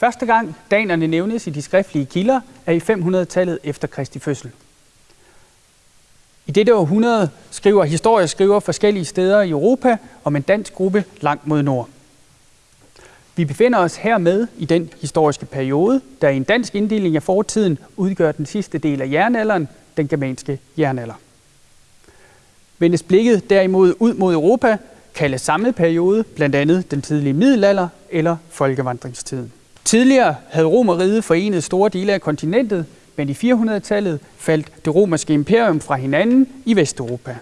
Første gang danerne nævnes i de skriftlige kilder er i 500-tallet efter Kristi fødsel. I dette århundrede skriver historieskriver forskellige steder i Europa om en dansk gruppe langt mod nord. Vi befinder os hermed i den historiske periode, der i en dansk inddeling af fortiden udgør den sidste del af jernalderen, den germanske jernalder. Vendes blikket derimod ud mod Europa, kaldes samme periode blandt andet den tidlige middelalder eller folkevandringstiden. Tidligere havde Romeriet forenet store dele af kontinentet, men i 400-tallet faldt det romerske imperium fra hinanden i Vesteuropa.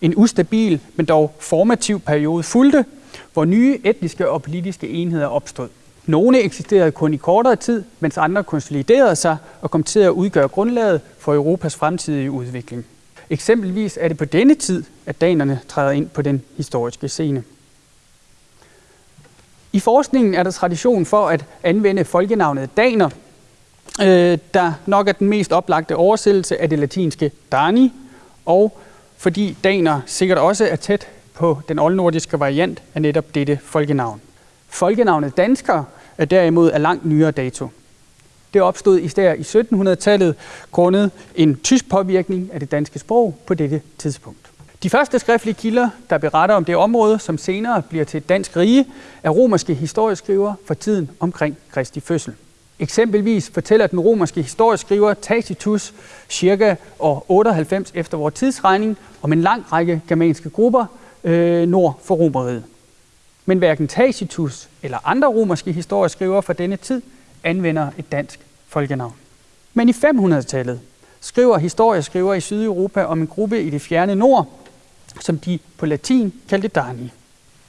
En ustabil, men dog formativ periode fulgte, hvor nye etniske og politiske enheder opstod. Nogle eksisterede kun i kortere tid, mens andre konsoliderede sig og kom til at udgøre grundlaget for Europas fremtidige udvikling. Eksempelvis er det på denne tid, at danerne træder ind på den historiske scene. I forskningen er der tradition for at anvende folkenavnet daner, øh, der nok er den mest oplagte oversættelse af det latinske dani, og fordi daner sikkert også er tæt på den oldnordiske variant af netop dette folkenavn. Folkenavnet dansker er derimod af langt nyere dato. Det opstod især i 1700-tallet grundet en tysk påvirkning af det danske sprog på dette tidspunkt. De første skriftlige kilder, der beretter om det område, som senere bliver til et dansk rige, er romerske historieskrivere for tiden omkring Kristi fødsel. Eksempelvis fortæller den romerske historieskriver Tacitus cirka år 98 efter vores tidsregning om en lang række germanske grupper øh, nord for Romeriet. Men hverken Tacitus eller andre romerske historieskrivere fra denne tid anvender et dansk folkenavn. Men i 500-tallet skriver historieskriver i Sydeuropa om en gruppe i det fjerne nord, som de på latin kaldte Dani.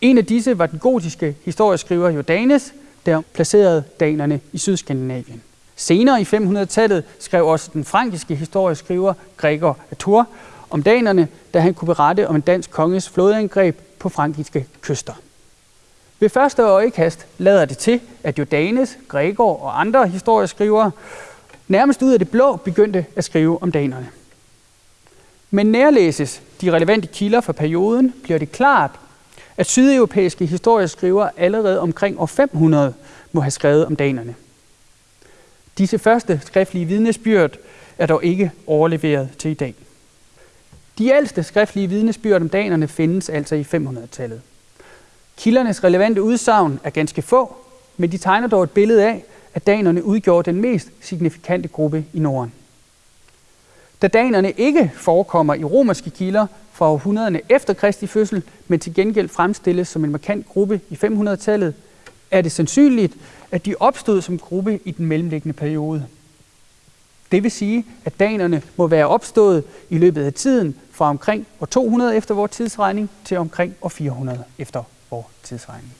En af disse var den gotiske historieskriver Jordanes, der placerede danerne i Sydskandinavien. Senere i 500-tallet skrev også den frankiske historieskriver Gregor af Tours om danerne, da han kunne berette om en dansk konges flådeangreb på frankiske kyster. Ved første øjekast lader det til, at Jordanes, Gregor og andre historieskrivere nærmest ud af det blå begyndte at skrive om danerne. Men nærlæses de relevante kilder fra perioden, bliver det klart, at sydeuropæiske historieskrivere allerede omkring år 500 må have skrevet om danerne. Disse første skriftlige vidnesbyrd er dog ikke overleveret til i dag. De ældste skriftlige vidnesbyrd om danerne findes altså i 500-tallet. Kildernes relevante udsagn er ganske få, men de tegner dog et billede af, at danerne udgjorde den mest signifikante gruppe i Norden. Da danerne ikke forekommer i romerske kilder fra århundrederne efter Kristi fødsel, men til gengæld fremstilles som en markant gruppe i 500-tallet, er det sandsynligt, at de opstod som gruppe i den mellemliggende periode. Det vil sige, at danerne må være opstået i løbet af tiden fra omkring år 200 efter vores tidsregning til omkring år 400 efter vores tidsregning.